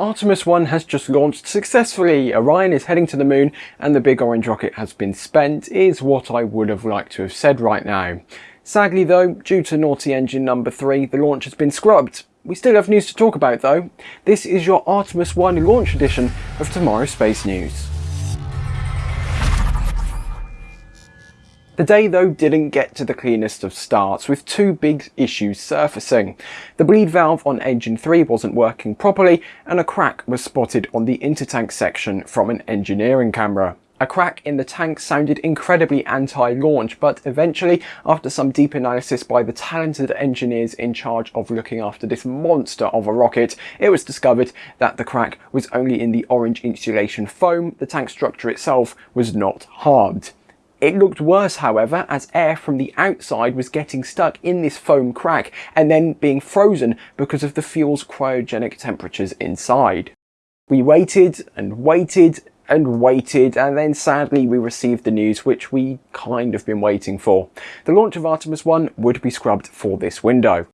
Artemis 1 has just launched successfully, Orion is heading to the moon and the big orange rocket has been spent is what I would have liked to have said right now. Sadly though, due to naughty engine number 3, the launch has been scrubbed. We still have news to talk about though. This is your Artemis 1 launch edition of Tomorrow's Space News. The day though didn't get to the cleanest of starts with two big issues surfacing. The bleed valve on engine 3 wasn't working properly and a crack was spotted on the intertank section from an engineering camera. A crack in the tank sounded incredibly anti-launch, but eventually, after some deep analysis by the talented engineers in charge of looking after this monster of a rocket, it was discovered that the crack was only in the orange insulation foam, the tank structure itself was not harmed. It looked worse however as air from the outside was getting stuck in this foam crack and then being frozen because of the fuel's cryogenic temperatures inside. We waited and waited and waited and then sadly we received the news which we kind of been waiting for. The launch of Artemis 1 would be scrubbed for this window.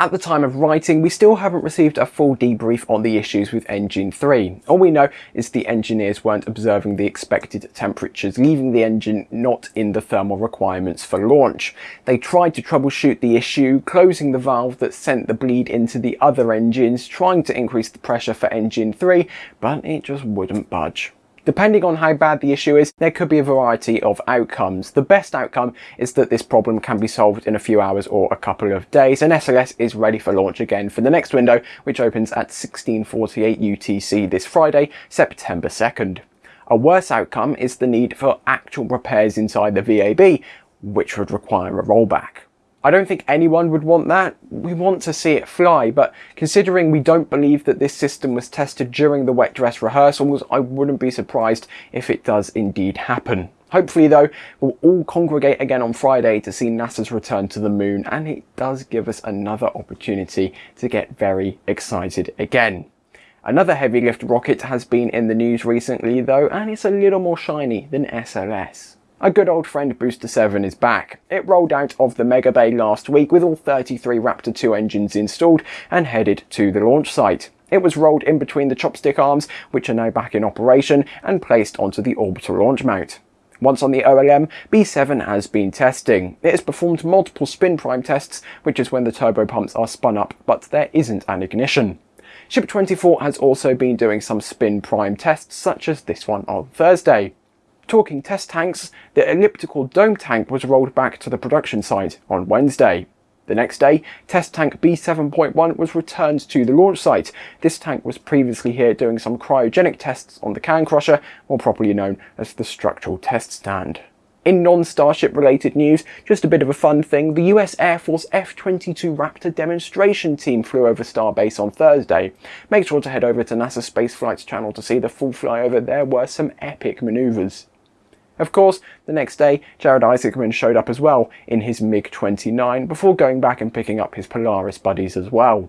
At the time of writing, we still haven't received a full debrief on the issues with engine 3. All we know is the engineers weren't observing the expected temperatures, leaving the engine not in the thermal requirements for launch. They tried to troubleshoot the issue, closing the valve that sent the bleed into the other engines, trying to increase the pressure for engine 3, but it just wouldn't budge. Depending on how bad the issue is, there could be a variety of outcomes. The best outcome is that this problem can be solved in a few hours or a couple of days and SLS is ready for launch again for the next window which opens at 1648 UTC this Friday, September 2nd. A worse outcome is the need for actual repairs inside the VAB, which would require a rollback. I don't think anyone would want that. We want to see it fly, but considering we don't believe that this system was tested during the wet dress rehearsals, I wouldn't be surprised if it does indeed happen. Hopefully though, we'll all congregate again on Friday to see NASA's return to the moon and it does give us another opportunity to get very excited again. Another heavy lift rocket has been in the news recently though and it's a little more shiny than SLS. A good old friend Booster 7 is back. It rolled out of the Mega Bay last week with all 33 Raptor 2 engines installed and headed to the launch site. It was rolled in between the chopstick arms, which are now back in operation, and placed onto the orbital launch mount. Once on the OLM, B7 has been testing. It has performed multiple spin prime tests, which is when the turbo pumps are spun up, but there isn't an ignition. Ship 24 has also been doing some spin prime tests, such as this one on Thursday. Talking test tanks, the elliptical dome tank was rolled back to the production site on Wednesday. The next day, test tank B7.1 was returned to the launch site. This tank was previously here doing some cryogenic tests on the can crusher, more properly known as the structural test stand. In non-Starship related news, just a bit of a fun thing, the US Air Force F-22 Raptor demonstration team flew over Starbase on Thursday. Make sure to head over to NASA Spaceflight's channel to see the full flyover, there were some epic manoeuvres. Of course, the next day, Jared Isaacman showed up as well in his MiG-29 before going back and picking up his Polaris buddies as well.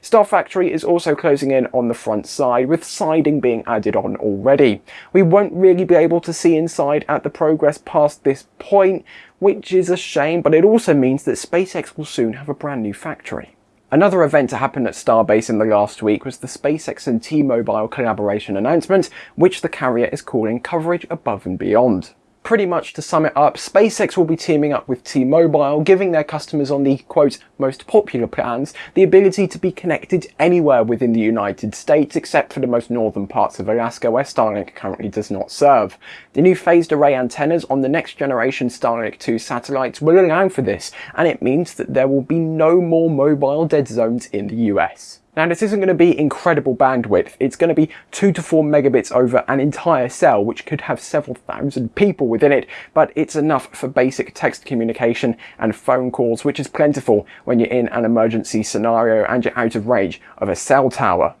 Star Factory is also closing in on the front side, with siding being added on already. We won't really be able to see inside at the progress past this point, which is a shame, but it also means that SpaceX will soon have a brand new factory. Another event to happen at Starbase in the last week was the SpaceX and T-Mobile collaboration announcement, which the carrier is calling coverage above and beyond pretty much to sum it up, SpaceX will be teaming up with T-Mobile, giving their customers on the, quote, most popular plans, the ability to be connected anywhere within the United States except for the most northern parts of Alaska where Starlink currently does not serve. The new phased array antennas on the next generation Starlink 2 satellites will allow for this, and it means that there will be no more mobile dead zones in the US. Now this isn't going to be incredible bandwidth, it's going to be 2 to 4 megabits over an entire cell which could have several thousand people within it, but it's enough for basic text communication and phone calls which is plentiful when you're in an emergency scenario and you're out of range of a cell tower.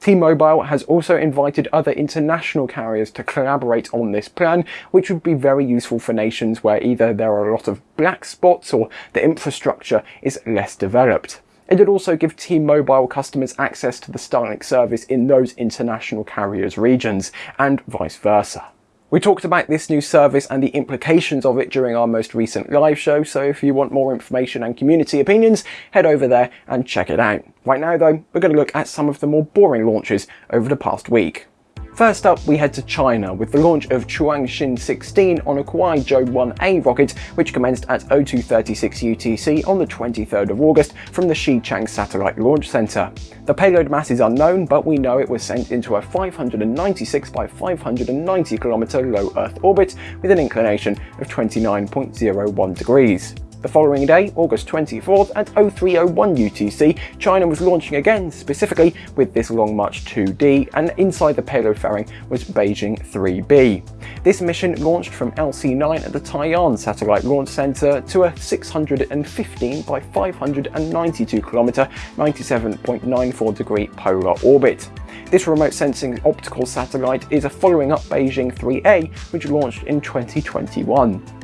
T-Mobile has also invited other international carriers to collaborate on this plan, which would be very useful for nations where either there are a lot of black spots or the infrastructure is less developed. It would also give T-Mobile customers access to the Starlink service in those international carriers regions, and vice versa. We talked about this new service and the implications of it during our most recent live show, so if you want more information and community opinions, head over there and check it out. Right now though, we're going to look at some of the more boring launches over the past week. First up, we head to China with the launch of Chuangxin 16 on a Kuaizhou 1A rocket, which commenced at 0236 UTC on the 23rd of August from the Xichang Satellite Launch Center. The payload mass is unknown, but we know it was sent into a 596 by 590 km low Earth orbit with an inclination of 29.01 degrees. The following day, August 24th at 0301 UTC, China was launching again, specifically with this Long March 2D, and inside the payload fairing was Beijing 3B. This mission launched from LC-9 at the Taiyuan Satellite Launch Center to a 615 by 592 km, 97.94 degree polar orbit. This remote sensing optical satellite is a following up Beijing 3A, which launched in 2021.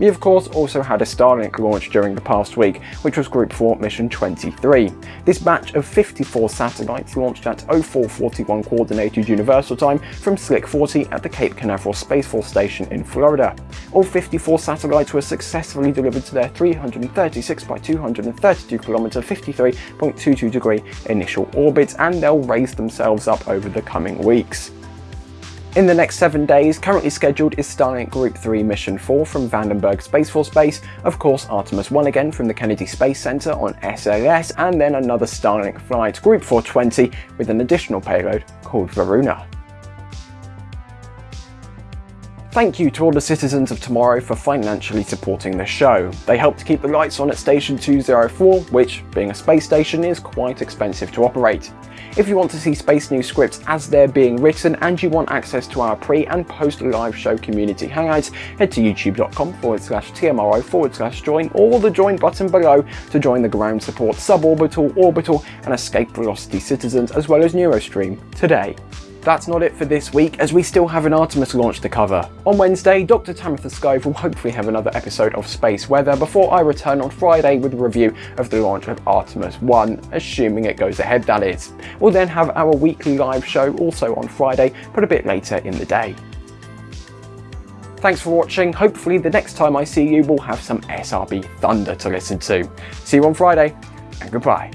We of course also had a Starlink launch during the past week, which was Group 4 Mission 23. This batch of 54 satellites launched at 0441 Coordinated Universal Time from Slick 40 at the Cape Canaveral Space Force Station in Florida. All 54 satellites were successfully delivered to their 336 by 232 km 53.22 degree initial orbits and they'll raise themselves up over the coming weeks. In the next seven days, currently scheduled is Starlink Group 3 Mission 4 from Vandenberg Space Force Base, of course Artemis 1 again from the Kennedy Space Center on SLS, and then another Starlink flight, Group 420, with an additional payload called Varuna. Thank you to all the citizens of tomorrow for financially supporting the show. They help to keep the lights on at Station 204, which, being a space station, is quite expensive to operate. If you want to see Space News scripts as they're being written and you want access to our pre and post live show community hangouts, head to youtube.com forward slash TMRO forward slash join or the join button below to join the ground support suborbital, orbital and escape velocity citizens as well as Neurostream today. That's not it for this week, as we still have an Artemis launch to cover. On Wednesday, Dr. Tamitha Skov will hopefully have another episode of Space Weather before I return on Friday with a review of the launch of Artemis 1, assuming it goes ahead that is. We'll then have our weekly live show also on Friday, but a bit later in the day. Thanks for watching, hopefully the next time I see you we'll have some SRB Thunder to listen to. See you on Friday, and goodbye.